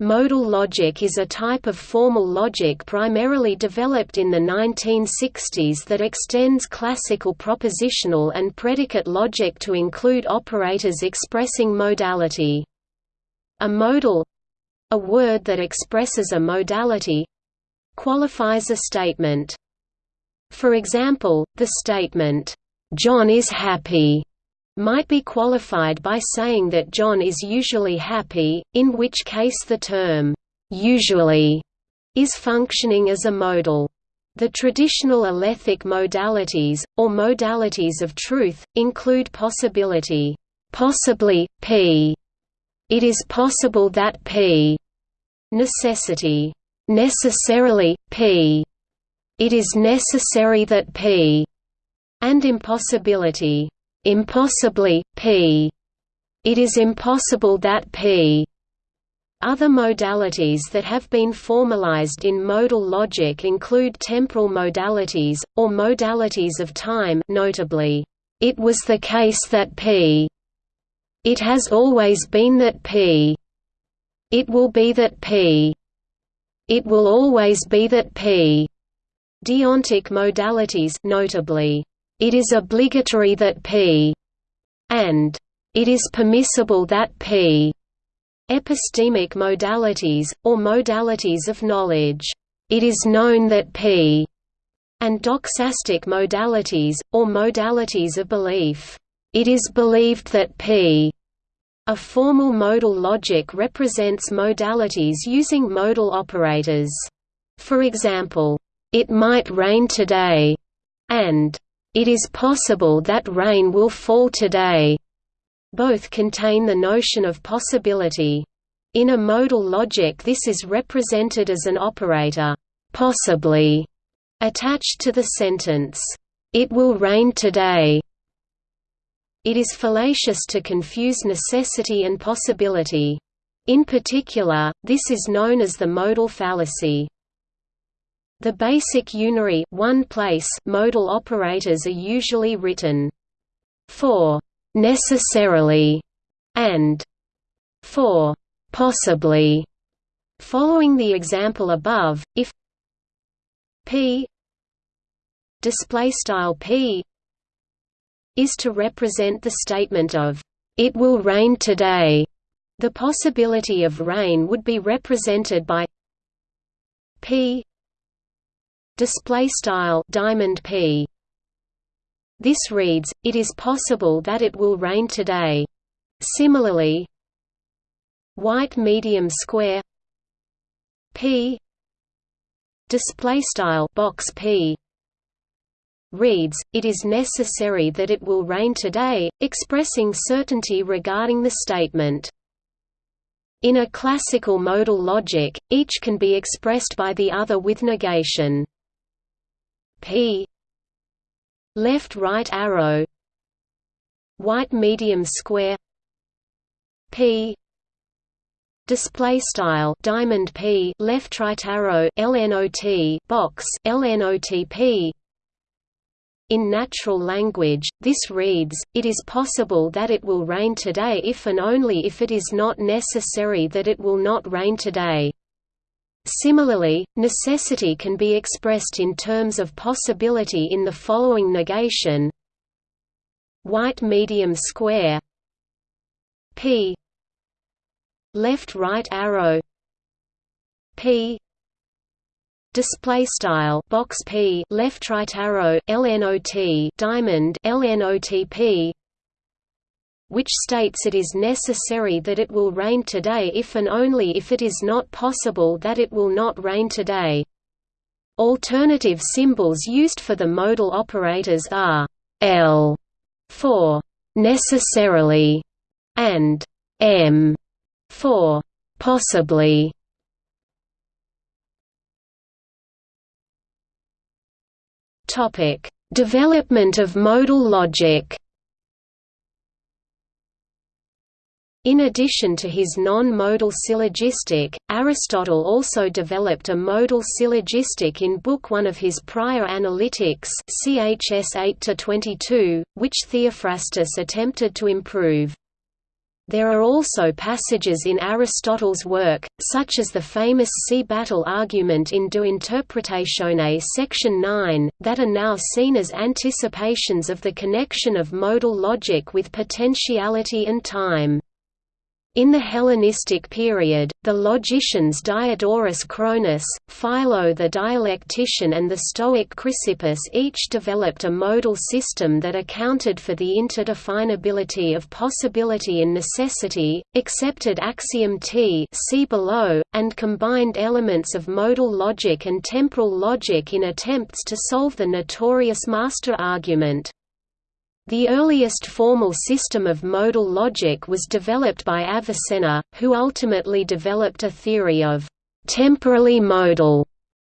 Modal logic is a type of formal logic primarily developed in the 1960s that extends classical propositional and predicate logic to include operators expressing modality. A modal—a word that expresses a modality—qualifies a statement. For example, the statement, "'John is happy' might be qualified by saying that John is usually happy, in which case the term, usually, is functioning as a modal. The traditional alethic modalities, or modalities of truth, include possibility, possibly, p. It is possible that p. Necessity, necessarily, p. It is necessary that p. And impossibility, impossibly, p. It is impossible that p. Other modalities that have been formalized in modal logic include temporal modalities, or modalities of time notably, it was the case that p. It has always been that p. It will be that p. It will always be that p. Deontic modalities notably, it is obligatory that p and it is permissible that p epistemic modalities, or modalities of knowledge. It is known that p and doxastic modalities, or modalities of belief. It is believed that p a formal modal logic represents modalities using modal operators. For example, it might rain today, and it is possible that rain will fall today. Both contain the notion of possibility. In a modal logic this is represented as an operator, possibly, attached to the sentence, it will rain today. It is fallacious to confuse necessity and possibility. In particular, this is known as the modal fallacy. The basic unary one place modal operators are usually written for necessarily and for possibly. Following the example above, if p display style p is to represent the statement of it will rain today, the possibility of rain would be represented by p display style diamond p. This reads it is possible that it will rain today. Similarly white medium square p. Display style box p. reads it is necessary that it will rain today expressing certainty regarding the statement. In a classical modal logic each can be expressed by the other with negation p left right arrow. White medium square. P. Display style diamond p left right arrow lnot box lnotp in natural language, this reads, it is possible that it will rain today if and only if it is not necessary that it will not rain today. Similarly, necessity can be expressed in terms of possibility in the following negation. White medium square. P. Left right arrow. P. Display style. Box p. Left right arrow. Lnot diamond. Lnotp which states it is necessary that it will rain today if and only if it is not possible that it will not rain today. Alternative symbols used for the modal operators are L for necessarily and M for possibly. Topic: Development of modal logic. In addition to his non-modal syllogistic, Aristotle also developed a modal syllogistic in Book 1 of his prior Analytics CHS 8 which Theophrastus attempted to improve. There are also passages in Aristotle's work, such as the famous sea-battle argument in De Interpretatione section 9, that are now seen as anticipations of the connection of modal logic with potentiality and time. In the Hellenistic period, the logicians Diodorus Cronus, Philo the dialectician and the Stoic Chrysippus each developed a modal system that accounted for the interdefinability of possibility and necessity, accepted axiom T see below, and combined elements of modal logic and temporal logic in attempts to solve the notorious master argument. The earliest formal system of modal logic was developed by Avicenna, who ultimately developed a theory of temporally modal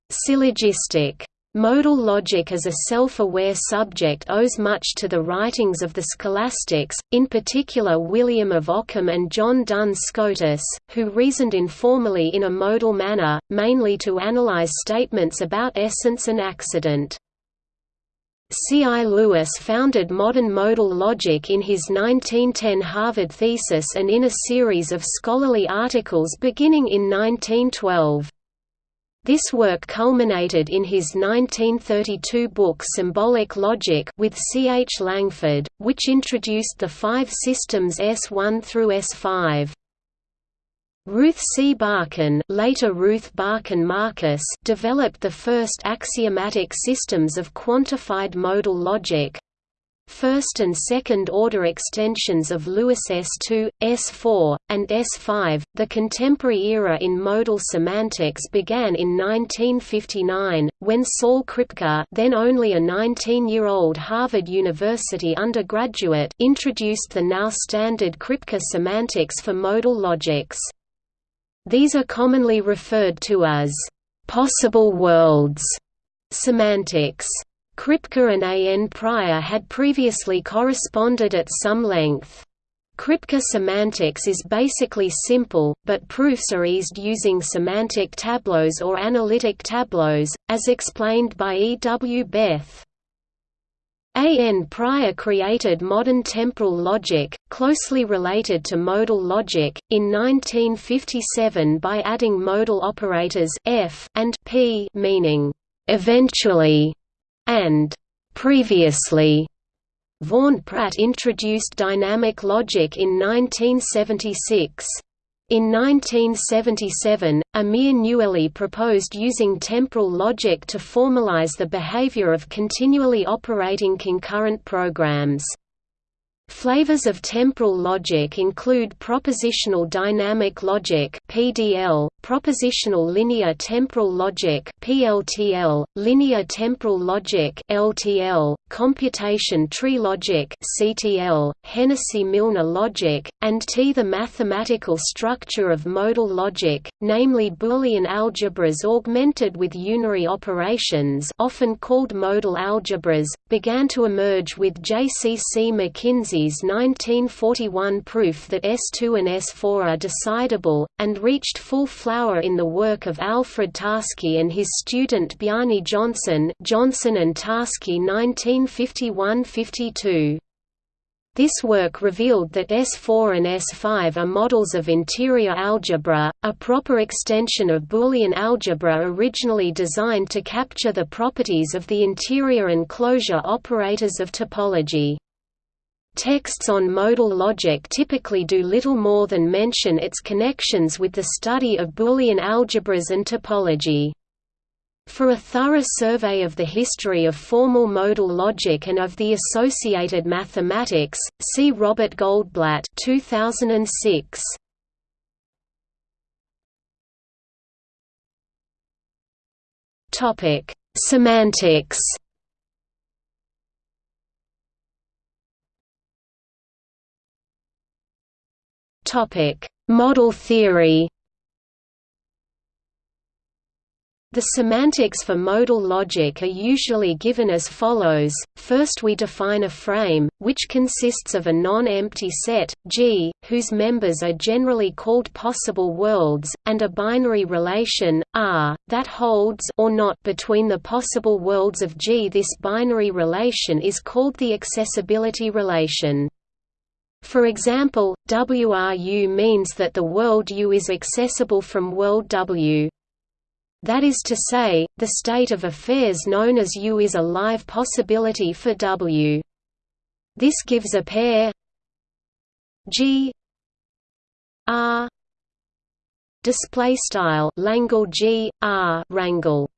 syllogistic. Modal logic as a self-aware subject owes much to the writings of the scholastics, in particular William of Ockham and John Duns Scotus, who reasoned informally in a modal manner, mainly to analyze statements about essence and accident. C. I. Lewis founded modern modal logic in his 1910 Harvard thesis and in a series of scholarly articles beginning in 1912. This work culminated in his 1932 book Symbolic Logic with C. H. Langford, which introduced the five systems S1 through S5. Ruth C. Barcan, later Ruth Barcan Marcus, developed the first axiomatic systems of quantified modal logic. First and second order extensions of Lewis S2, S4, and S5. The contemporary era in modal semantics began in 1959, when Saul Kripke, then only a 19-year-old Harvard University undergraduate, introduced the now standard Kripke semantics for modal logics. These are commonly referred to as possible worlds semantics. Kripke and A. N. Prior had previously corresponded at some length. Kripke semantics is basically simple, but proofs are eased using semantic tableaus or analytic tableaus, as explained by E. W. Beth. A. N. Prior created modern temporal logic, closely related to modal logic, in 1957 by adding modal operators f and p meaning «eventually» and «previously». Vaughan Pratt introduced dynamic logic in 1976. In 1977, Amir Pnueli proposed using temporal logic to formalize the behavior of continually operating concurrent programs. Flavors of temporal logic include propositional dynamic logic (PDL), propositional linear temporal logic (PLTL), linear temporal logic (LTL), computation tree logic (CTL), Hennessy-Milner logic, and T. The mathematical structure of modal logic, namely Boolean algebras augmented with unary operations, often called modal algebras, began to emerge with J. C. C. McKinsey 1941 proof that S2 and S4 are decidable, and reached full flower in the work of Alfred Tarski and his student Bjarni Jónsson Jónsson and Tarski 1951–52. This work revealed that S4 and S5 are models of interior algebra, a proper extension of Boolean algebra originally designed to capture the properties of the interior and closure operators of topology. Texts on modal logic typically do little more than mention its connections with the study of Boolean algebras and topology. For a thorough survey of the history of formal modal logic and of the associated mathematics, see Robert Goldblatt 2006. Topic: Semantics Model theory. The semantics for modal logic are usually given as follows, first we define a frame, which consists of a non-empty set, G, whose members are generally called possible worlds, and a binary relation, R, that holds or not between the possible worlds of G. This binary relation is called the accessibility relation. For example, WRU means that the world U is accessible from world W. That is to say, the state of affairs known as U is a live possibility for W. This gives a pair G R display style G R rangle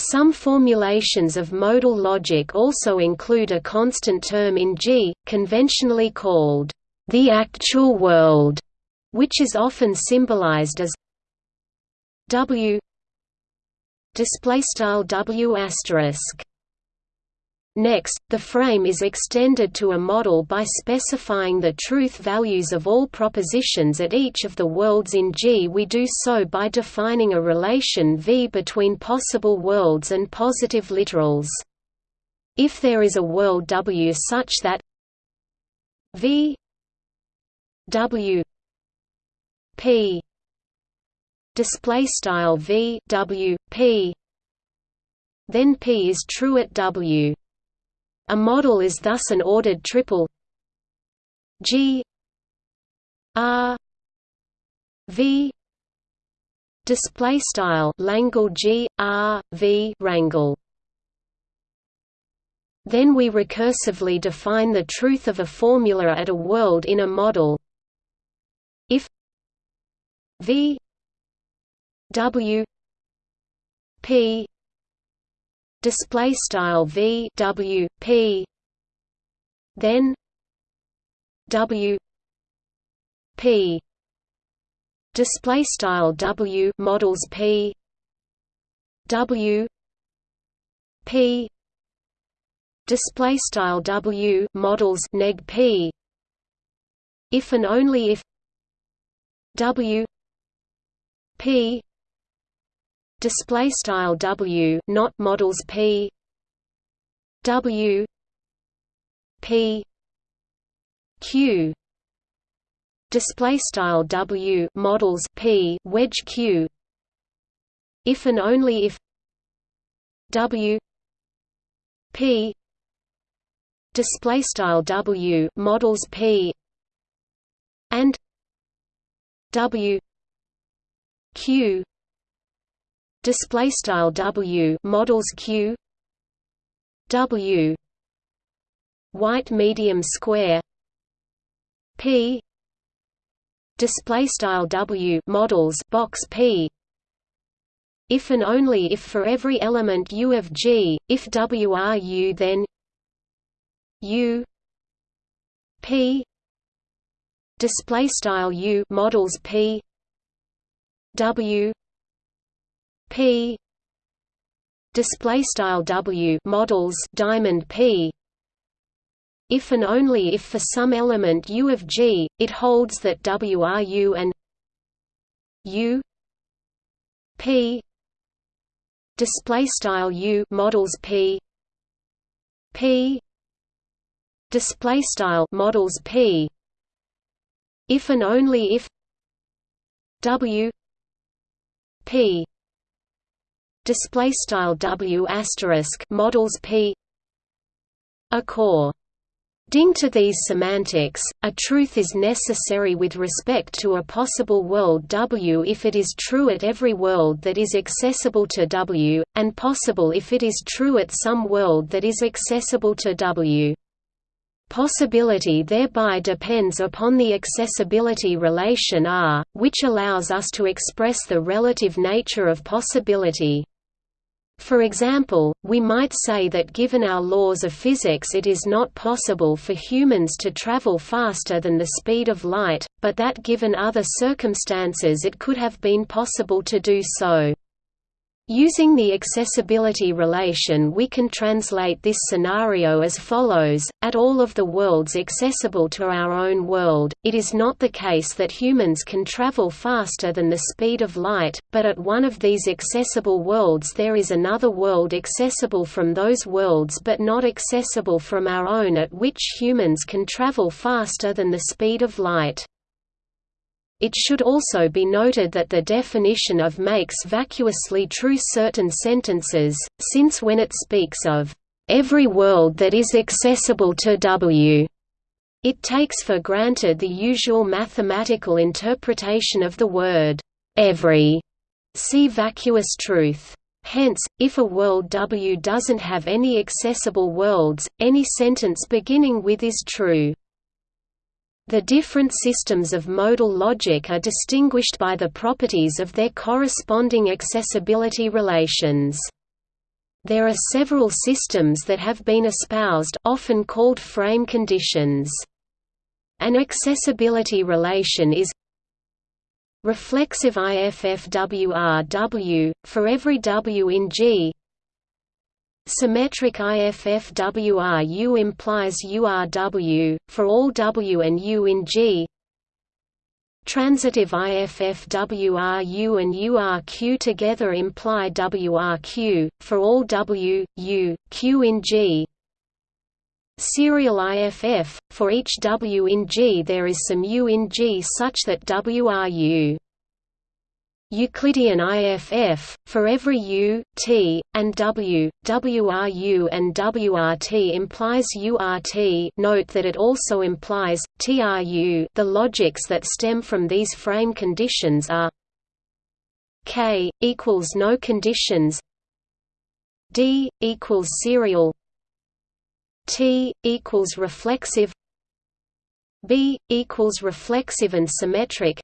some formulations of modal logic also include a constant term in G, conventionally called the actual world, which is often symbolized as W display style W asterisk Next, the frame is extended to a model by specifying the truth values of all propositions at each of the worlds in G. We do so by defining a relation V between possible worlds and positive literals. If there is a world W such that V W P display style V W P then P is true at W a model is thus an ordered triple. G. R. V. Display style Langle G R V rangle. Then we recursively define the truth of a formula at a world in a model. If V W P display style v w p. Then w p. Display style w models p. W p. Display style w models neg p. If and only if w p display style W not models P. W. P. Q. Display style W models P wedge Q. If and only if W. P. Display style W models P. And W. Q display style W models Q. W. White medium square. P. Display style W models box P. If and only if for every element U of G if W are U then U. P. Display style U models P. W P. Display style W models diamond P. If and only if for some element U of G it holds that W are U and U. P. Display style U models P. P. Display style models P. If and only if W P display style W asterisk models P According to these semantics, a truth is necessary with respect to a possible world W if it is true at every world that is accessible to W, and possible if it is true at some world that is accessible to W. Possibility thereby depends upon the accessibility relation R, which allows us to express the relative nature of possibility. For example, we might say that given our laws of physics it is not possible for humans to travel faster than the speed of light, but that given other circumstances it could have been possible to do so. Using the accessibility relation we can translate this scenario as follows, at all of the worlds accessible to our own world, it is not the case that humans can travel faster than the speed of light, but at one of these accessible worlds there is another world accessible from those worlds but not accessible from our own at which humans can travel faster than the speed of light. It should also be noted that the definition of makes vacuously true certain sentences, since when it speaks of every world that is accessible to W, It takes for granted the usual mathematical interpretation of the word every. See vacuous truth. Hence, if a world W doesn't have any accessible worlds, any sentence beginning with is true. The different systems of modal logic are distinguished by the properties of their corresponding accessibility relations. There are several systems that have been espoused often called frame conditions. An accessibility relation is reflexive IFFWRW, for every W in G Symmetric IFFWRU implies URW, for all W and U in G Transitive IFFWRU and URQ together imply WRQ, for all W, U, Q in G. Serial IFF, for each W in G there is some U in G such that WRU. Euclidean IFF, for every U, T, and W, WRU and WRT implies URT note that it also implies, TRU the logics that stem from these frame conditions are K, equals no conditions D, equals serial T, equals reflexive B, equals reflexive and symmetric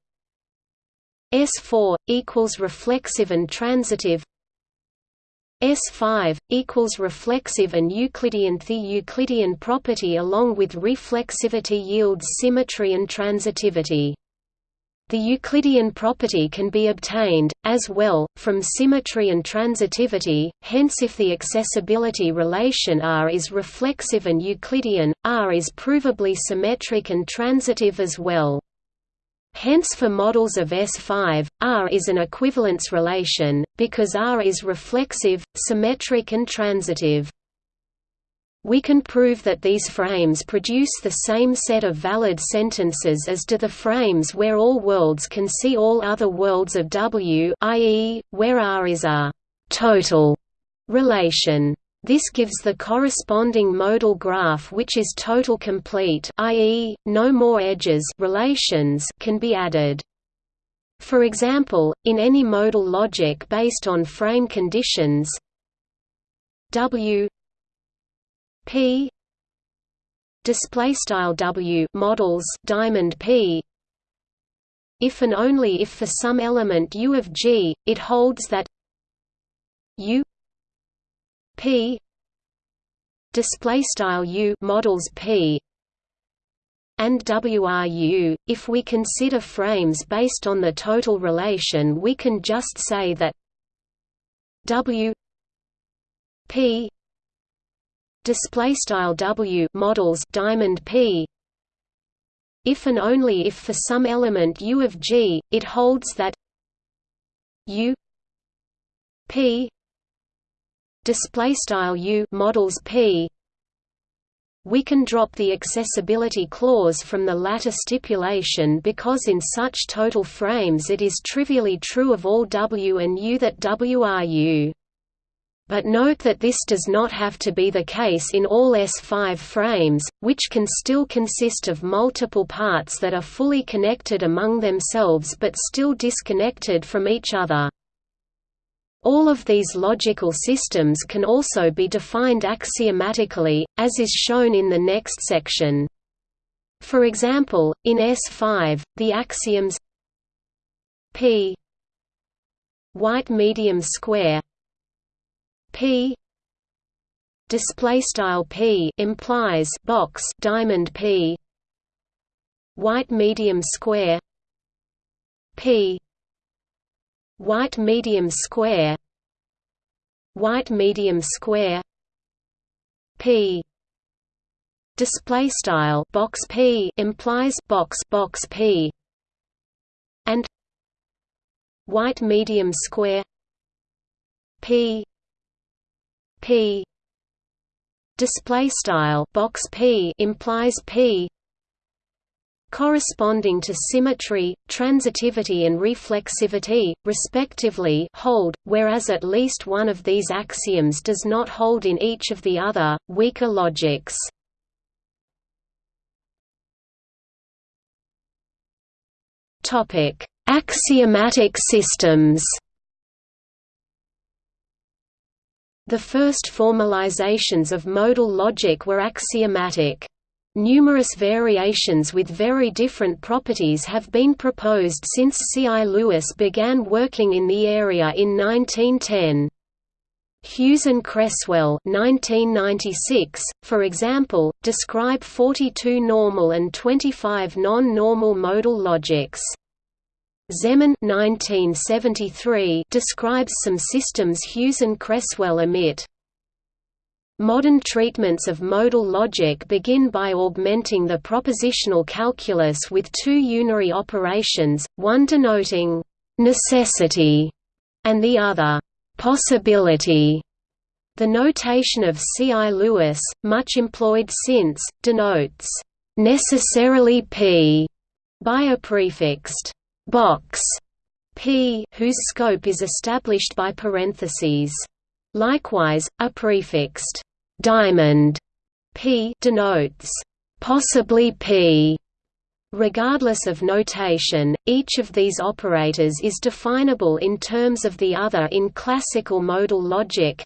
S4 equals reflexive and transitive S5 equals reflexive and Euclidean The Euclidean property along with reflexivity yields symmetry and transitivity. The Euclidean property can be obtained, as well, from symmetry and transitivity, hence if the accessibility relation R is reflexive and Euclidean, R is provably symmetric and transitive as well. Hence for models of S5, R is an equivalence relation, because R is reflexive, symmetric and transitive. We can prove that these frames produce the same set of valid sentences as do the frames where all worlds can see all other worlds of W i.e., where R is a «total» relation. This gives the corresponding modal graph which is total complete i.e., no more edges relations can be added. For example, in any modal logic based on frame conditions W P display style W models diamond P if and only if for some element U of G it holds that U P. Display style U models P. And WRU if we consider frames based on the total relation we can just say that W P display style W models diamond P. If and only if for some element U of G it holds that U P display style u models p we can drop the accessibility clause from the latter stipulation because in such total frames it is trivially true of all W and U that W are U. But note that this does not have to be the case in all S5 frames, which can still consist of multiple parts that are fully connected among themselves but still disconnected from each other. All of these logical systems can also be defined axiomatically, as is shown in the next section. For example, in S5, the axioms P white medium square P display style P implies box diamond P white medium square P white medium square. White medium square. P. Display style box p implies box box p. And white medium square. P. P. Display style box p implies p corresponding to symmetry, transitivity and reflexivity, respectively hold, whereas at least one of these axioms does not hold in each of the other, weaker logics. Axiomatic systems The first formalizations of modal logic were axiomatic. Numerous variations with very different properties have been proposed since C. I. Lewis began working in the area in 1910. Hughes and Cresswell 1996, for example, describe 42 normal and 25 non-normal modal logics. Zeman 1973 describes some systems Hughes and Cresswell omit. Modern treatments of modal logic begin by augmenting the propositional calculus with two unary operations, one denoting «necessity» and the other «possibility». The notation of C. I. Lewis, much employed since, denotes «necessarily p» by a prefixed «box» p whose scope is established by parentheses. Likewise, a prefixed diamond p denotes possibly p. Regardless of notation, each of these operators is definable in terms of the other in classical modal logic.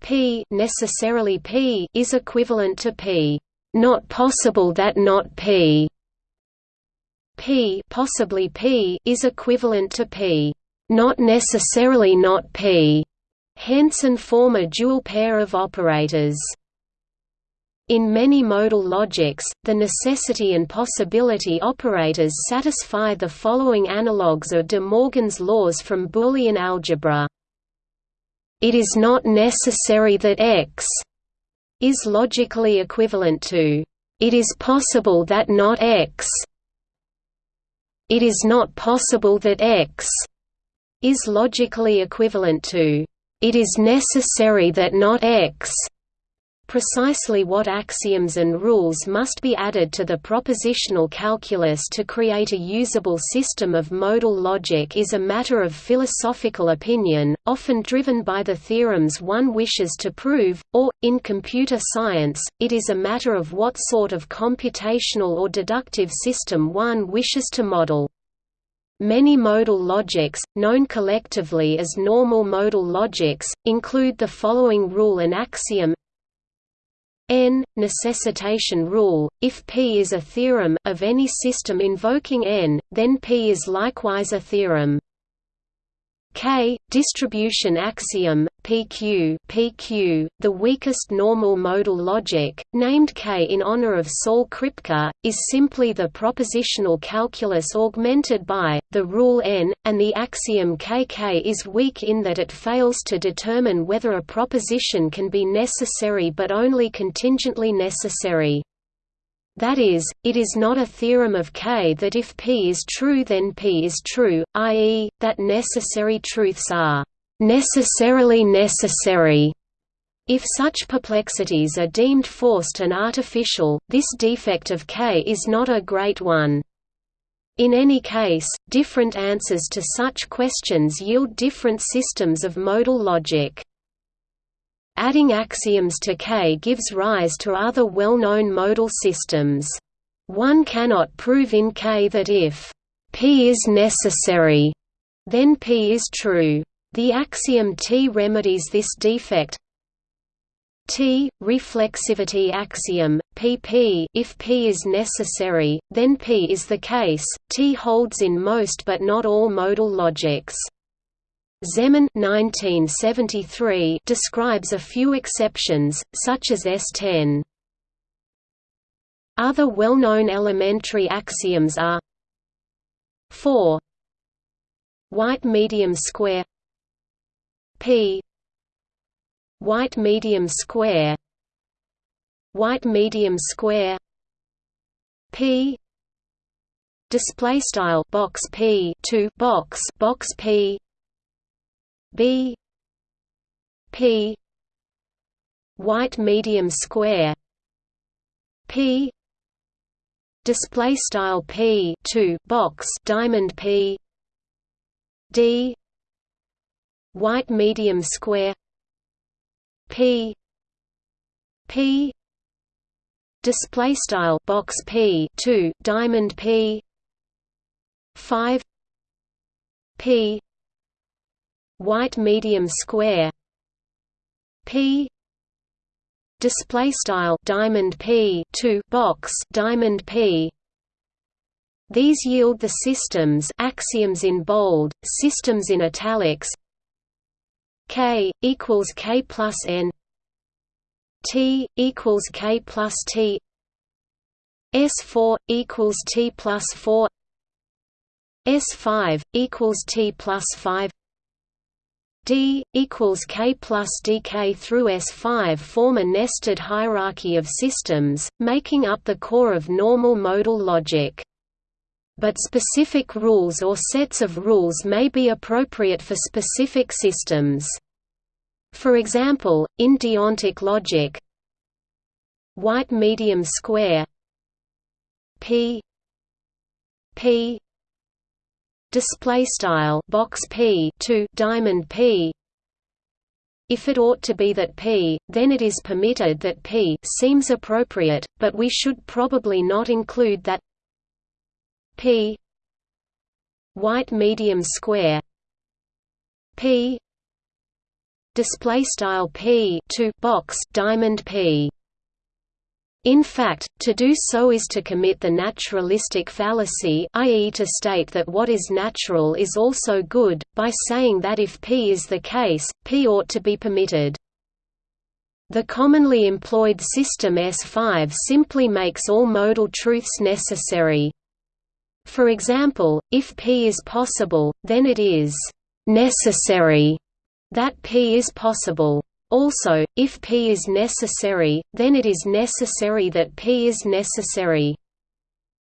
P necessarily P is equivalent to P. Not possible that not P. P possibly P is equivalent to P. Not necessarily not P. Hence and form a dual pair of operators. In many modal logics, the necessity and possibility operators satisfy the following analogues of De Morgan's laws from Boolean algebra. It is not necessary that X is logically equivalent to it is possible that not X. It is not possible that X is logically equivalent to it is necessary that not X. Precisely what axioms and rules must be added to the propositional calculus to create a usable system of modal logic is a matter of philosophical opinion, often driven by the theorems one wishes to prove, or, in computer science, it is a matter of what sort of computational or deductive system one wishes to model. Many modal logics, known collectively as normal modal logics, include the following rule and axiom. N necessitation rule. If p is a theorem of any system invoking n then p is likewise a theorem. K distribution axiom PQ PQ the weakest normal modal logic named K in honor of Saul Kripke is simply the propositional calculus augmented by the rule n and the axiom KK is weak in that it fails to determine whether a proposition can be necessary but only contingently necessary that is, it is not a theorem of K that if P is true then P is true, i.e., that necessary truths are necessarily necessary. If such perplexities are deemed forced and artificial, this defect of K is not a great one. In any case, different answers to such questions yield different systems of modal logic. Adding axioms to K gives rise to other well-known modal systems. One cannot prove in K that if P is necessary, then P is true. The axiom T remedies this defect. T reflexivity axiom PP if P is necessary, then P is the case. T holds in most but not all modal logics. Zeman 1973 describes a few exceptions, such as S10. Other well-known elementary axioms are 4 White medium square P. White medium square. White medium square. P. Display style box P 2 box box P. B. P. White medium square. P. Display style P 2 box diamond P. D white medium square P P display style box P 2 diamond P 5 p white medium square p display style diamond p 2 box diamond p. These yield the systems axioms in bold systems in italics k equals k plus n. T equals k plus t. S4 equals t plus 4 s5 equals t plus 5 d equals k plus dk through s5 form a nested hierarchy of systems, making up the core of normal modal logic. But specific rules or sets of rules may be appropriate for specific systems. For example, in deontic logic, white medium square p p display style box p to diamond p if it ought to be that p, then it is permitted that p seems appropriate, but we should probably not include that p white medium square p display style p to box diamond p in fact, to do so is to commit the naturalistic fallacy i.e. to state that what is natural is also good, by saying that if p is the case, p ought to be permitted. The commonly employed system S5 simply makes all modal truths necessary. For example, if p is possible, then it is «necessary» that p is possible. Also, if P is necessary, then it is necessary that P is necessary.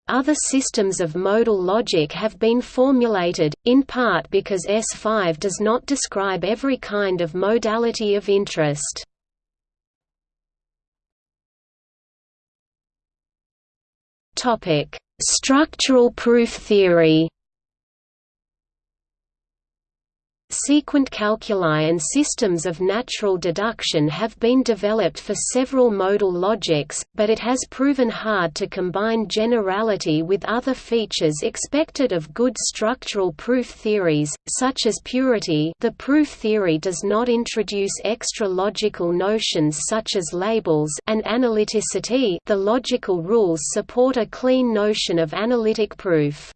Other systems of modal logic have been formulated, in part because S5 does not describe every kind of modality of interest. Structural proof theory Sequent calculi and systems of natural deduction have been developed for several modal logics, but it has proven hard to combine generality with other features expected of good structural proof theories, such as purity the proof theory does not introduce extra logical notions such as labels and analyticity the logical rules support a clean notion of analytic proof.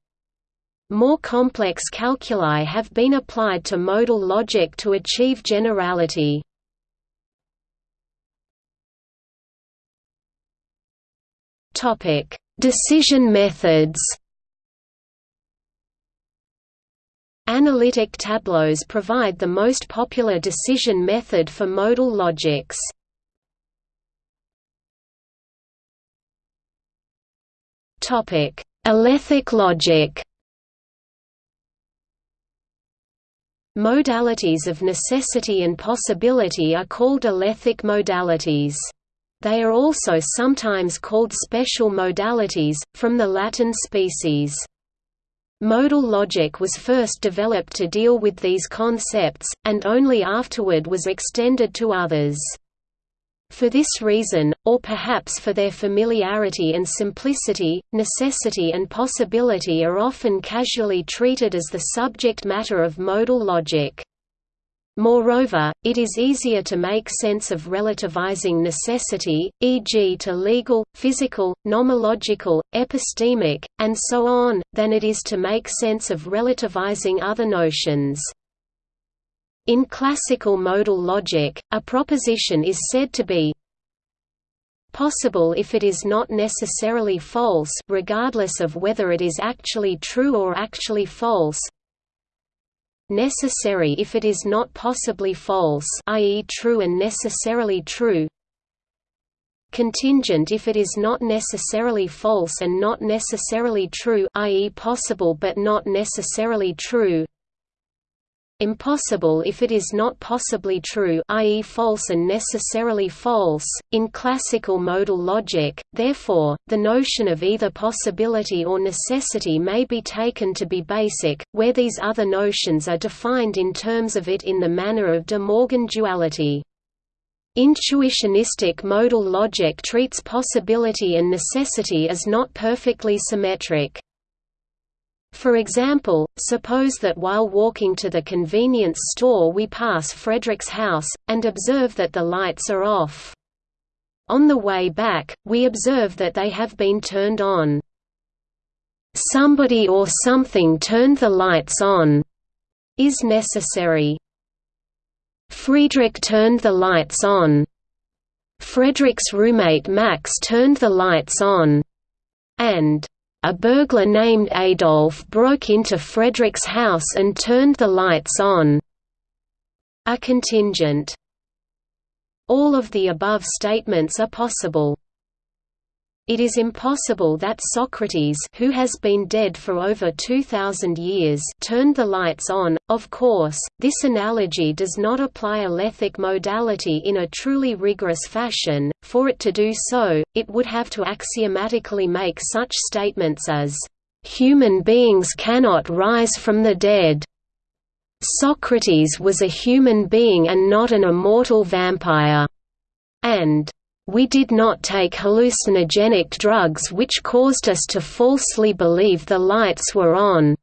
More complex calculi have been applied to modal logic to achieve generality. Topic: Decision methods. Analytic tableaus provide the most popular decision method for modal logics. Topic: Alethic logic. Modalities of necessity and possibility are called alethic modalities. They are also sometimes called special modalities, from the Latin species. Modal logic was first developed to deal with these concepts, and only afterward was extended to others. For this reason, or perhaps for their familiarity and simplicity, necessity and possibility are often casually treated as the subject matter of modal logic. Moreover, it is easier to make sense of relativizing necessity, e.g. to legal, physical, nomological, epistemic, and so on, than it is to make sense of relativizing other notions. In classical modal logic, a proposition is said to be possible if it is not necessarily false regardless of whether it is actually true or actually false necessary if it is not possibly false i.e. true and necessarily true contingent if it is not necessarily false and not necessarily true i.e. possible but not necessarily true impossible if it is not possibly true i.e. false and necessarily false. In classical modal logic, therefore, the notion of either possibility or necessity may be taken to be basic, where these other notions are defined in terms of it in the manner of de Morgan duality. Intuitionistic modal logic treats possibility and necessity as not perfectly symmetric. For example, suppose that while walking to the convenience store we pass Frederick's house, and observe that the lights are off. On the way back, we observe that they have been turned on. Somebody or something turned the lights on is necessary. Friedrich turned the lights on. Frederick's roommate Max turned the lights on. And a burglar named Adolf broke into Frederick's house and turned the lights on. A contingent. All of the above statements are possible. It is impossible that Socrates who has been dead for over 2,000 years turned the lights on. Of course, this analogy does not apply alethic modality in a truly rigorous fashion, for it to do so, it would have to axiomatically make such statements as, "...human beings cannot rise from the dead." Socrates was a human being and not an immortal vampire. And we did not take hallucinogenic drugs which caused us to falsely believe the lights were on.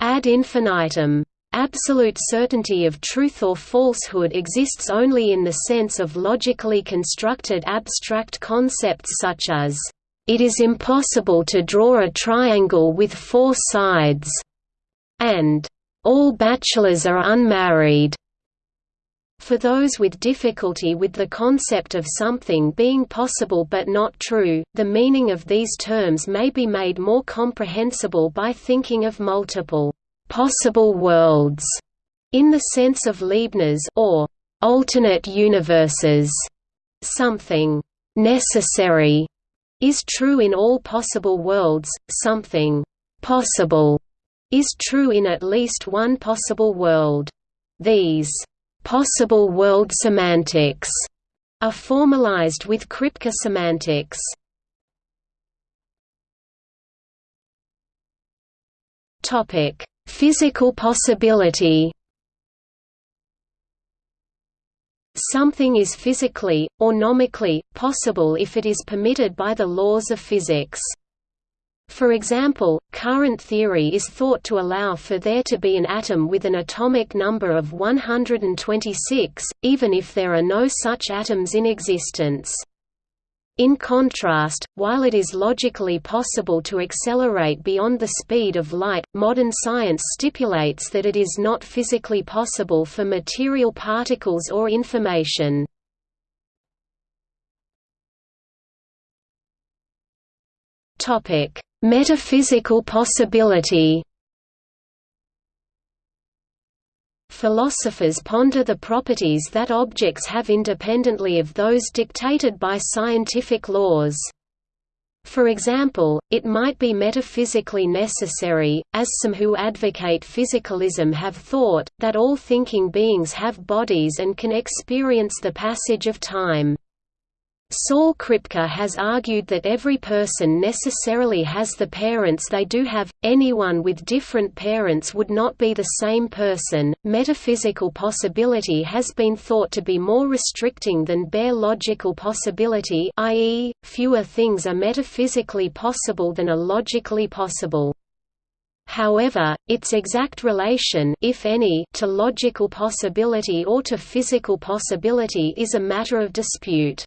Ad infinitum. Absolute certainty of truth or falsehood exists only in the sense of logically constructed abstract concepts such as, "...it is impossible to draw a triangle with four sides," and, "...all bachelors are unmarried." For those with difficulty with the concept of something being possible but not true, the meaning of these terms may be made more comprehensible by thinking of multiple possible worlds in the sense of Leibniz or alternate universes. Something necessary is true in all possible worlds, something possible is true in at least one possible world. These Possible world semantics are formalized with Kripke semantics. Topic: Physical possibility. Something is physically, or nomically, possible if it is permitted by the laws of physics. For example, current theory is thought to allow for there to be an atom with an atomic number of 126, even if there are no such atoms in existence. In contrast, while it is logically possible to accelerate beyond the speed of light, modern science stipulates that it is not physically possible for material particles or information. Topic: Metaphysical possibility Philosophers ponder the properties that objects have independently of those dictated by scientific laws. For example, it might be metaphysically necessary, as some who advocate physicalism have thought, that all thinking beings have bodies and can experience the passage of time. Saul Kripke has argued that every person necessarily has the parents they do have, anyone with different parents would not be the same person. Metaphysical possibility has been thought to be more restricting than bare logical possibility, i.e., fewer things are metaphysically possible than are logically possible. However, its exact relation if any, to logical possibility or to physical possibility is a matter of dispute.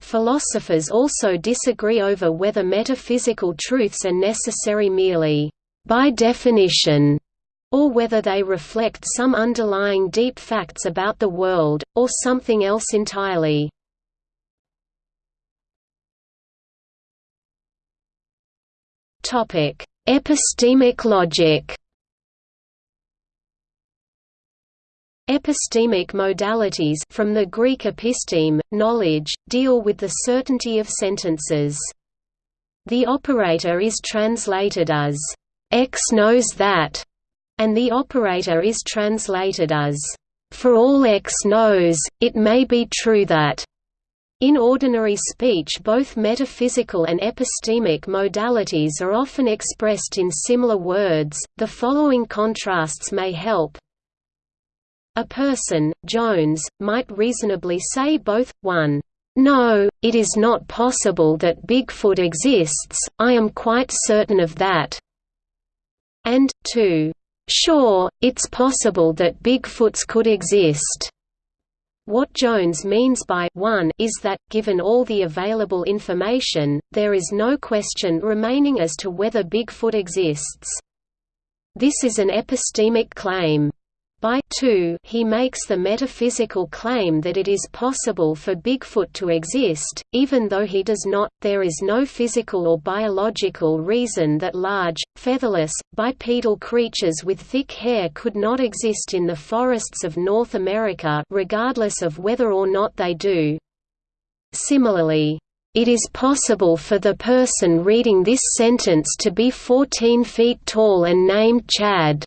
Philosophers also disagree over whether metaphysical truths are necessary merely by definition, or whether they reflect some underlying deep facts about the world, or something else entirely. Epistemic logic Epistemic modalities from the Greek episteme, knowledge, deal with the certainty of sentences. The operator is translated as, "'X knows that' and the operator is translated as, "'For all X knows, it may be true that' In ordinary speech both metaphysical and epistemic modalities are often expressed in similar words, the following contrasts may help, a person, Jones, might reasonably say both, 1. No, it is not possible that Bigfoot exists, I am quite certain of that. and 2. Sure, it's possible that Bigfoots could exist. What Jones means by 1 is that, given all the available information, there is no question remaining as to whether Bigfoot exists. This is an epistemic claim. By 2 he makes the metaphysical claim that it is possible for Bigfoot to exist, even though he does not, there is no physical or biological reason that large, featherless, bipedal creatures with thick hair could not exist in the forests of North America regardless of whether or not they do. Similarly, it is possible for the person reading this sentence to be 14 feet tall and named Chad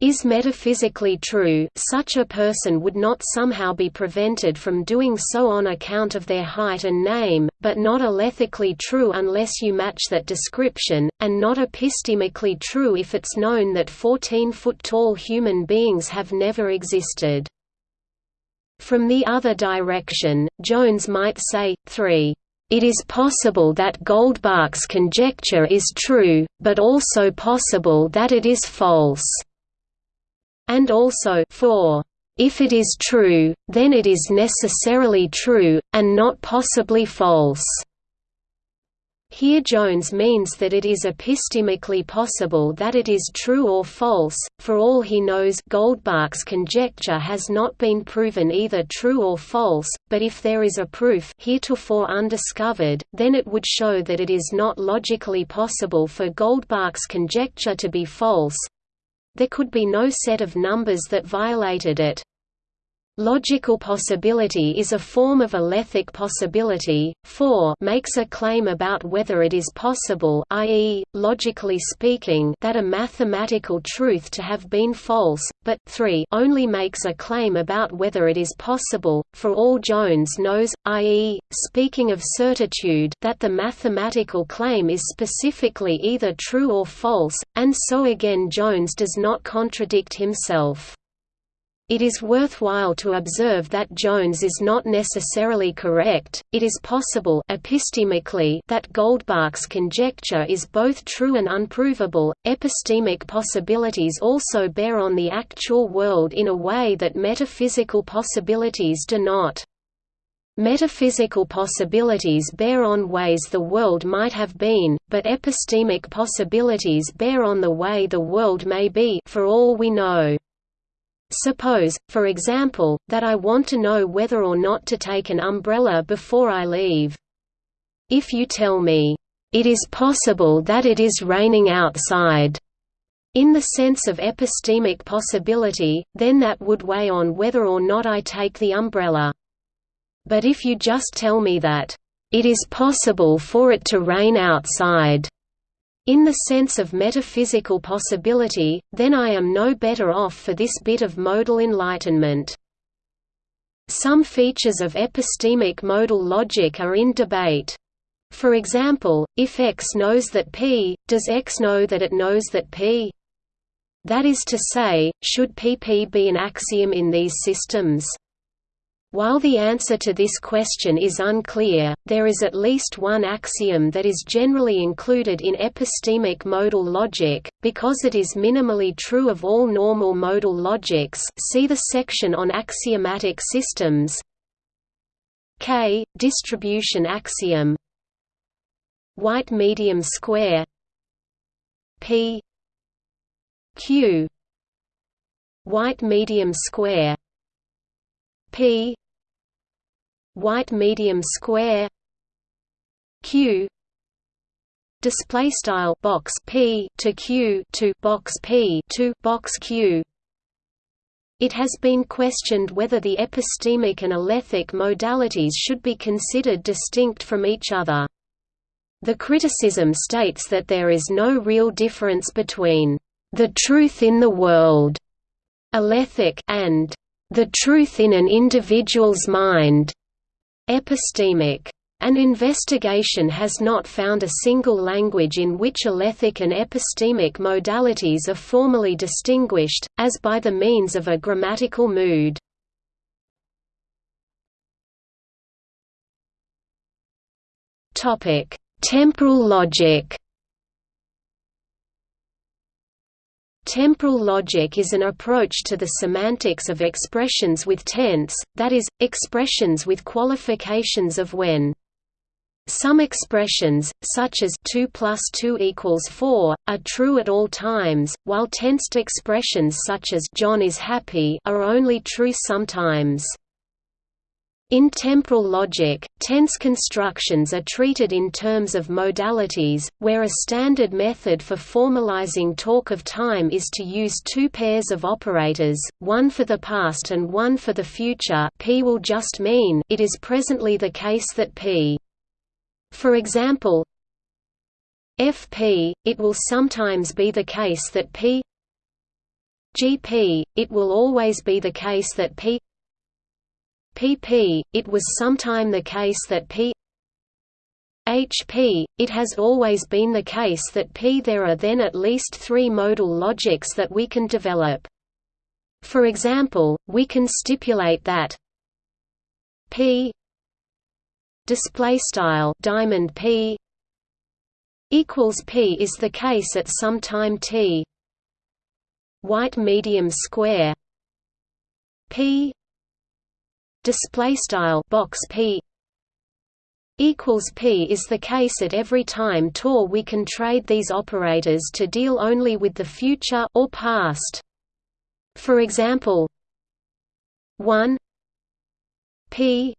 is metaphysically true, such a person would not somehow be prevented from doing so on account of their height and name, but not alethically true unless you match that description, and not epistemically true if it's known that 14-foot-tall human beings have never existed. From the other direction, Jones might say, 3. It is possible that Goldbach's conjecture is true, but also possible that it is false and also for If it is true, then it is necessarily true, and not possibly false. Here Jones means that it is epistemically possible that it is true or false, for all he knows Goldbach's conjecture has not been proven either true or false, but if there is a proof heretofore undiscovered, then it would show that it is not logically possible for Goldbach's conjecture to be false, there could be no set of numbers that violated it. Logical possibility is a form of alethic possibility. 4 makes a claim about whether it is possible i.e., logically speaking that a mathematical truth to have been false, but 3 only makes a claim about whether it is possible, for all Jones knows, i.e., speaking of certitude that the mathematical claim is specifically either true or false, and so again Jones does not contradict himself. It is worthwhile to observe that Jones is not necessarily correct. It is possible epistemically that Goldbach's conjecture is both true and unprovable. Epistemic possibilities also bear on the actual world in a way that metaphysical possibilities do not. Metaphysical possibilities bear on ways the world might have been, but epistemic possibilities bear on the way the world may be for all we know. Suppose, for example, that I want to know whether or not to take an umbrella before I leave. If you tell me, "...it is possible that it is raining outside," in the sense of epistemic possibility, then that would weigh on whether or not I take the umbrella. But if you just tell me that, "...it is possible for it to rain outside," In the sense of metaphysical possibility, then I am no better off for this bit of modal enlightenment. Some features of epistemic modal logic are in debate. For example, if X knows that P, does X know that it knows that P? That is to say, should PP be an axiom in these systems? While the answer to this question is unclear, there is at least one axiom that is generally included in epistemic modal logic, because it is minimally true of all normal modal logics see the section on axiomatic systems. K, distribution axiom. White medium square. P Q. White medium square. P white medium square q display style box p to q to box p to box q it has been questioned whether the epistemic and alethic modalities should be considered distinct from each other. The criticism states that there is no real difference between the truth in the world alethic and the truth in an individual's mind Epistemic. An investigation has not found a single language in which alethic and epistemic modalities are formally distinguished, as by the means of a grammatical mood. Temporal logic Temporal logic is an approach to the semantics of expressions with tense, that is, expressions with qualifications of when. Some expressions, such as 2 plus 2 equals 4, are true at all times, while tensed expressions such as John is happy are only true sometimes. In temporal logic, tense constructions are treated in terms of modalities, where a standard method for formalizing talk of time is to use two pairs of operators, one for the past and one for the future p will just mean it is presently the case that p. For example, fp, it will sometimes be the case that p gp, it will always be the case that p pp, it was sometime the case that p HP, it has always been the case that P there are then at least three modal logics that we can develop. For example, we can stipulate that P display style diamond P equals P is the case at some time T white medium square P display style box p equals p is the case at every time tor we can trade these operators to deal only with the future or past. For example 1 p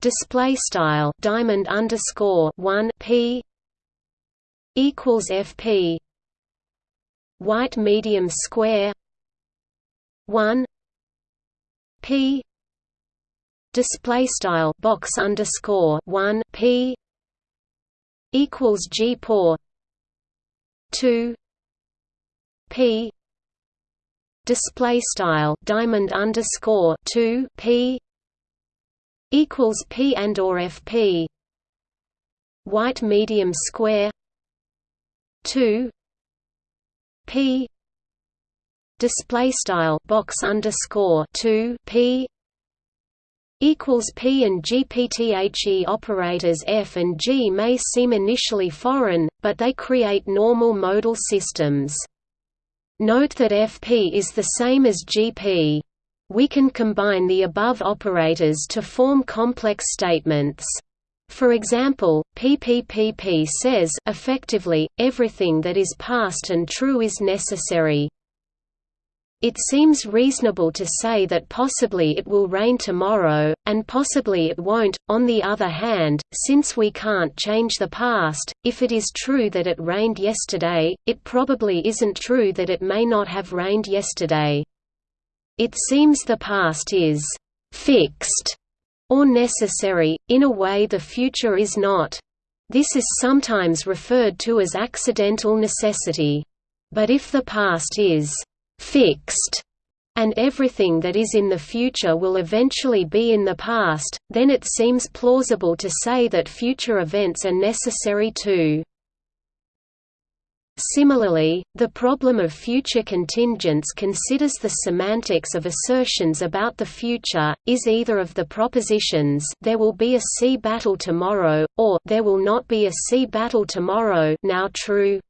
display style diamond underscore 1 p equals fp white medium square 1 p display style box underscore one p equals g por two p display style diamond underscore two p equals p and or fp white medium square two p display style box underscore two p equals P and GPTHE operators F and G may seem initially foreign, but they create normal modal systems. Note that FP is the same as GP. We can combine the above operators to form complex statements. For example, PPPP says effectively, everything that is past and true is necessary. It seems reasonable to say that possibly it will rain tomorrow, and possibly it won't. On the other hand, since we can't change the past, if it is true that it rained yesterday, it probably isn't true that it may not have rained yesterday. It seems the past is fixed or necessary, in a way the future is not. This is sometimes referred to as accidental necessity. But if the past is fixed, and everything that is in the future will eventually be in the past, then it seems plausible to say that future events are necessary too. Similarly, the problem of future contingents considers the semantics of assertions about the future, is either of the propositions there will be a sea battle tomorrow, or there will not be a sea battle tomorrow now true.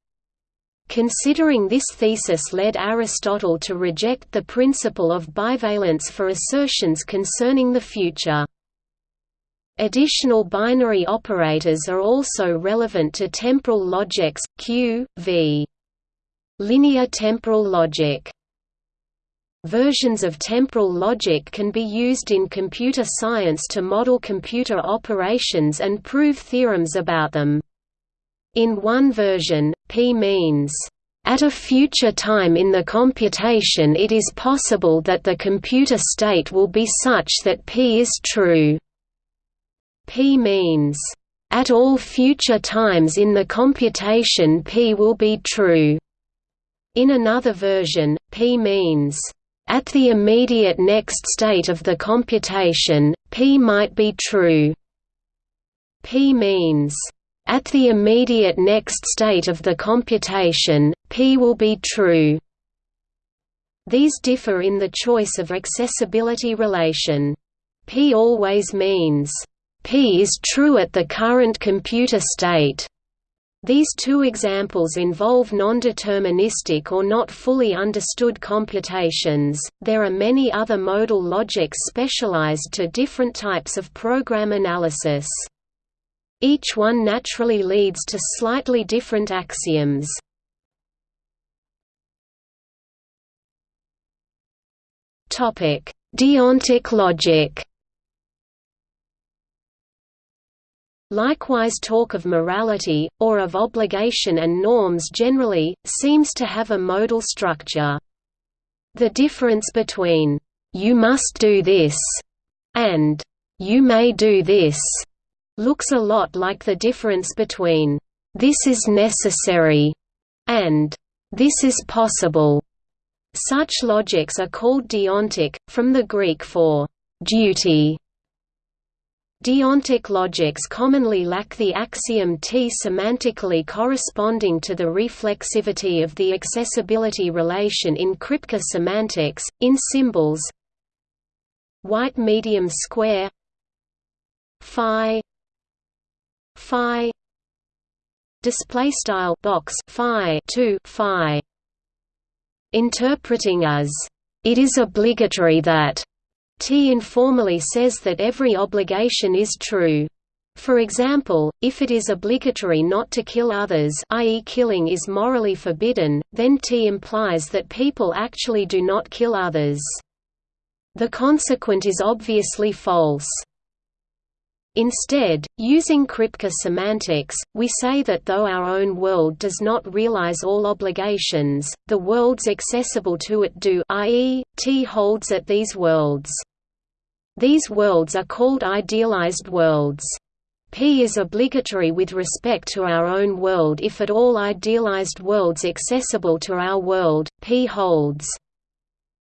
Considering this thesis led Aristotle to reject the principle of bivalence for assertions concerning the future. Additional binary operators are also relevant to temporal logics, Q, v. Linear temporal logic. Versions of temporal logic can be used in computer science to model computer operations and prove theorems about them. In one version, p means, "...at a future time in the computation it is possible that the computer state will be such that p is true." p means, "...at all future times in the computation p will be true." In another version, p means, "...at the immediate next state of the computation, p might be true." p means, at the immediate next state of the computation, P will be true. These differ in the choice of accessibility relation. P always means, P is true at the current computer state, These two examples involve non-deterministic or not fully understood computations. There are many other modal logics specialized to different types of program analysis. Each one naturally leads to slightly different axioms. Deontic logic. Likewise talk of morality, or of obligation and norms generally, seems to have a modal structure. The difference between, "'you must do this' and "'you may do this' looks a lot like the difference between, "'this is necessary' and "'this is possible'. Such logics are called deontic, from the Greek for «duty» Deontic logics commonly lack the axiom T semantically corresponding to the reflexivity of the accessibility relation in Kripke semantics, in symbols. White medium square. Phi phi display style box phi 2 phi interpreting as it is obligatory that T informally says that every obligation is true. For example, if it is obligatory not to kill others i.e. killing is morally forbidden, then T implies that people actually do not kill others. The consequent is obviously false. Instead, using Kripke semantics, we say that though our own world does not realize all obligations, the worlds accessible to it do i.e., T holds at these worlds. These worlds are called idealized worlds. P is obligatory with respect to our own world if at all idealized worlds accessible to our world, P holds.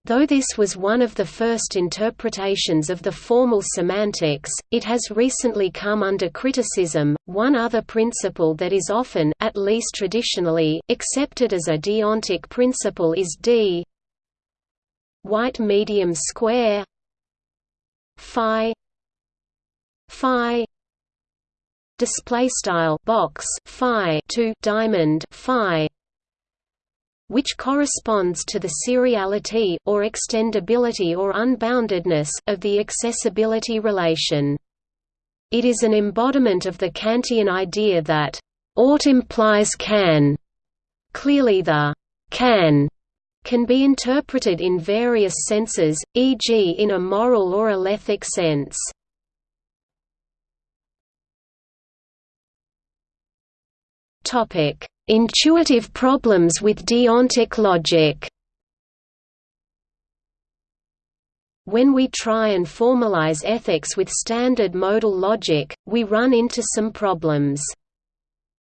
Though this was one of the first interpretations of the formal semantics, it has recently come under criticism. One other principle that is often, at least traditionally, accepted as a deontic principle is D white medium square phi phi display style box phi to diamond phi which corresponds to the seriality, or extendability or unboundedness, of the accessibility relation. It is an embodiment of the Kantian idea that ought implies can. Clearly the can can be interpreted in various senses, e.g. in a moral or alethic sense. Topic: Intuitive problems with deontic logic When we try and formalize ethics with standard modal logic, we run into some problems.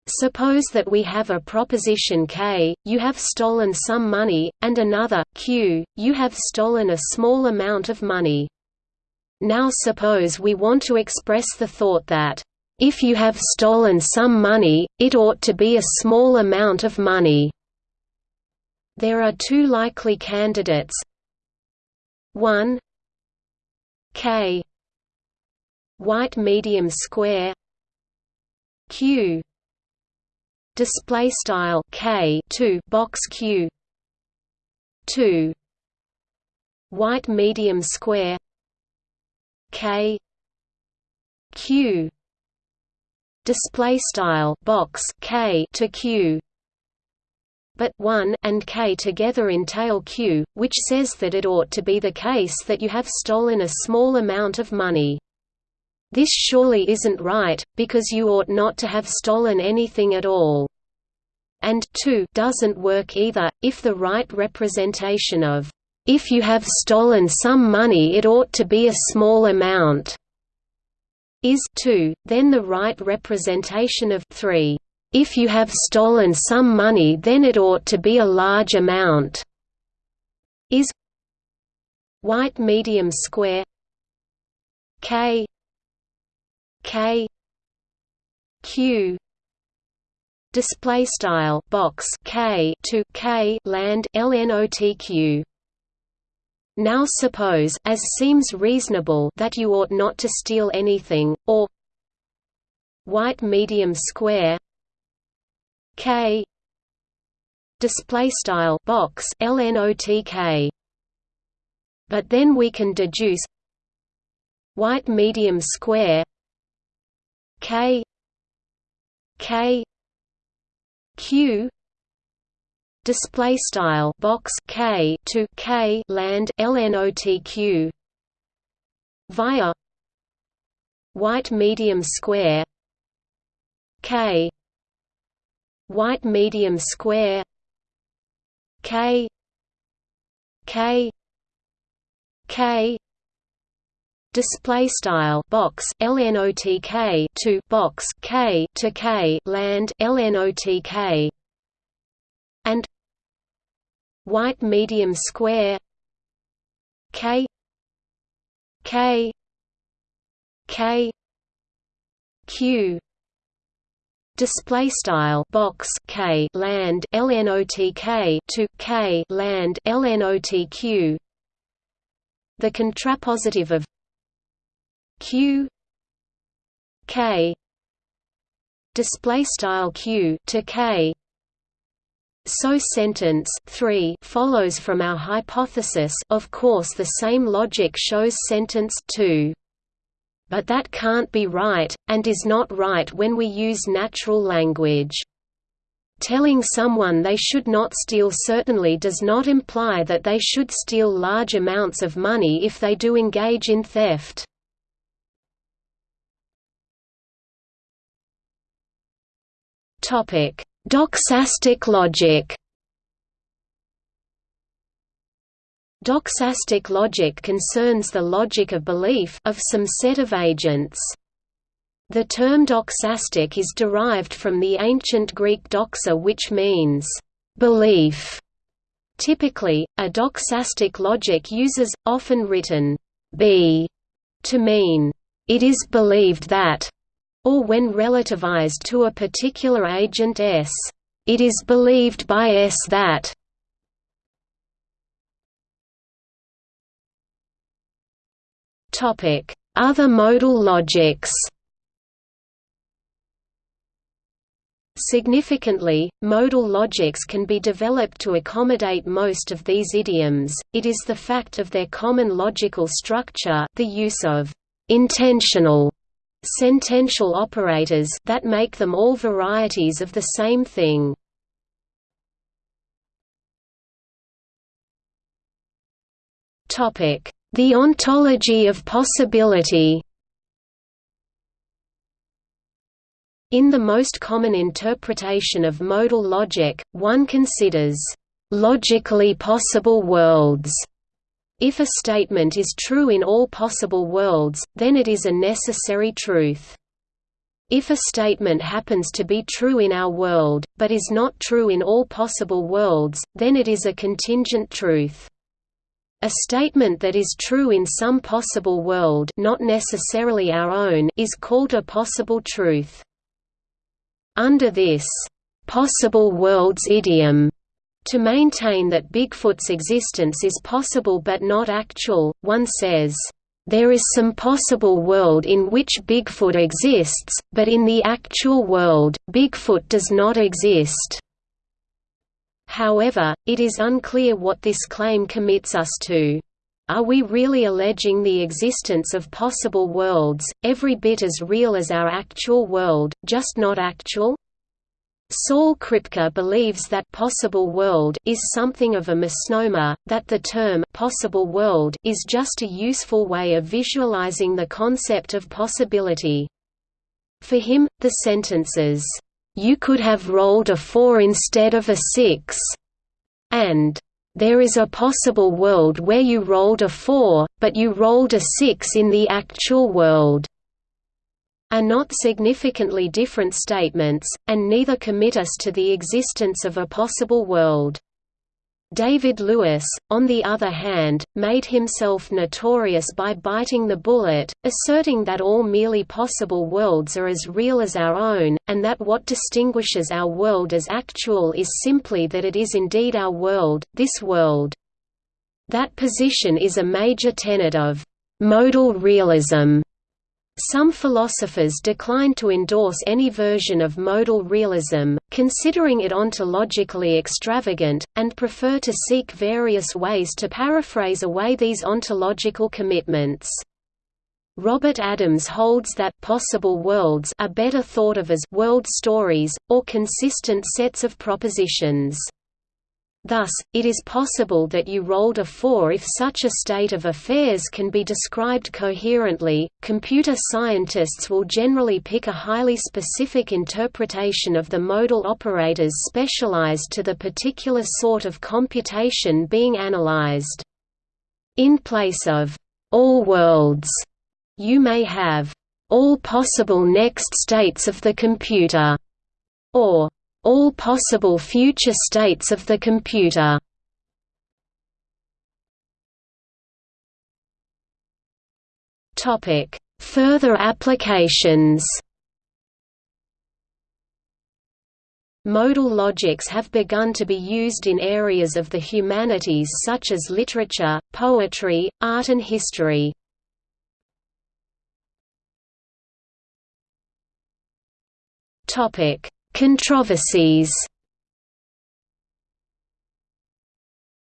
Suppose that we have a proposition k, you have stolen some money, and another, q, you have stolen a small amount of money. Now suppose we want to express the thought that if you have stolen some money, it ought to be a small amount of money. There are two likely candidates. 1 k. White medium square. Q. Display style k. 2 box q. 2 white medium square. K. Q display style box k to q but 1 and k together entail q which says that it ought to be the case that you have stolen a small amount of money. This surely isn't right because you ought not to have stolen anything at all. And 2 doesn't work either if the right representation of if you have stolen some money it ought to be a small amount is 2, then the right representation of 3. If you have stolen some money then it ought to be a large amount is white medium square k k q display style box k to k land lnotq now suppose as seems reasonable that you ought not to steal anything, or white medium square k display style box lnotk but then we can deduce white medium square k k q display style box k to k land lnotq via white medium square k white medium square k k k display style box lnotk to box k to k land lnotk and white medium square k k k q display style box k land lnotk to k land lnotq the contrapositive of q k display style q to k so sentence 3 follows from our hypothesis of course the same logic shows sentence 2 but that can't be right, and is not right when we use natural language. Telling someone they should not steal certainly does not imply that they should steal large amounts of money if they do engage in theft. Doxastic logic Doxastic logic concerns the logic of belief of some set of agents. The term doxastic is derived from the ancient Greek doxa which means, belief. Typically, a doxastic logic uses, often written, be, to mean, it is believed that, or when relativized to a particular agent S, it is believed by S that. Other modal logics Significantly, modal logics can be developed to accommodate most of these idioms, it is the fact of their common logical structure the use of «intensional» sentential operators that make them all varieties of the same thing. The ontology of possibility In the most common interpretation of modal logic, one considers logically possible worlds. If a statement is true in all possible worlds, then it is a necessary truth. If a statement happens to be true in our world, but is not true in all possible worlds, then it is a contingent truth. A statement that is true in some possible world not necessarily our own is called a possible truth. Under this possible worlds idiom, to maintain that Bigfoot's existence is possible but not actual, one says, "...there is some possible world in which Bigfoot exists, but in the actual world, Bigfoot does not exist." However, it is unclear what this claim commits us to. Are we really alleging the existence of possible worlds, every bit as real as our actual world, just not actual? Saul Kripke believes that possible world is something of a misnomer, that the term possible world is just a useful way of visualizing the concept of possibility. For him, the sentences, "'You could have rolled a 4 instead of a 6' and there is a possible world where you rolled a 4, but you rolled a 6 in the actual world are not significantly different statements, and neither commit us to the existence of a possible world. David Lewis, on the other hand, made himself notorious by biting the bullet, asserting that all merely possible worlds are as real as our own, and that what distinguishes our world as actual is simply that it is indeed our world, this world. That position is a major tenet of «modal realism», Some philosophers decline to endorse any version of modal realism, considering it ontologically extravagant, and prefer to seek various ways to paraphrase away these ontological commitments. Robert Adams holds that possible worlds are better thought of as world stories, or consistent sets of propositions. Thus, it is possible that you rolled a 4 if such a state of affairs can be described coherently. Computer scientists will generally pick a highly specific interpretation of the modal operators specialized to the particular sort of computation being analyzed. In place of all worlds, you may have all possible next states of the computer, or all possible future states of the computer. Topic: Further applications. Modal logics have begun to be used in areas of the humanities such as literature, poetry, art and history. Topic: Controversies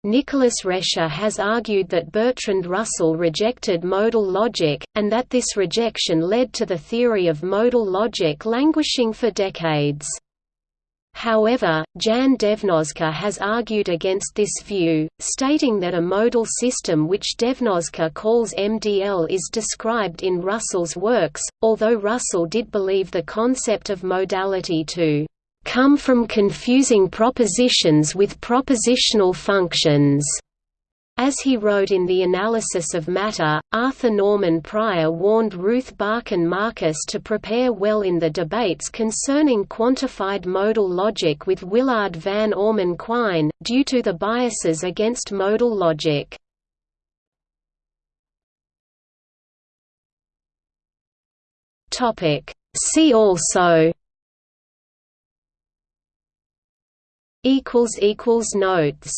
Nicholas Rescher has argued that Bertrand Russell rejected modal logic, and that this rejection led to the theory of modal logic languishing for decades. However, Jan Dejnožka has argued against this view, stating that a modal system which Devnoska calls MDL is described in Russell's works, although Russell did believe the concept of modality to come from confusing propositions with propositional functions. As he wrote in The Analysis of Matter, Arthur Norman Prior warned Ruth Barcan Marcus to prepare well in the debates concerning quantified modal logic with Willard van Orman Quine, due to the biases against modal logic. See also Notes